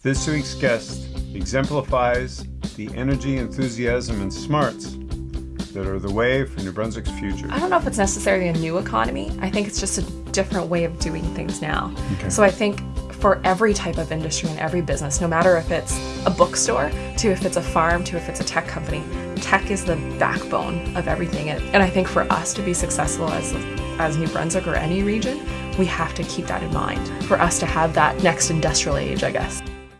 This week's guest exemplifies the energy, enthusiasm, and smarts that are the way for New Brunswick's future. I don't know if it's necessarily a new economy. I think it's just a different way of doing things now. Okay. So I think for every type of industry and every business, no matter if it's a bookstore, to if it's a farm, to if it's a tech company, tech is the backbone of everything. And I think for us to be successful as as New Brunswick or any region, we have to keep that in mind. For us to have that next industrial age, I guess.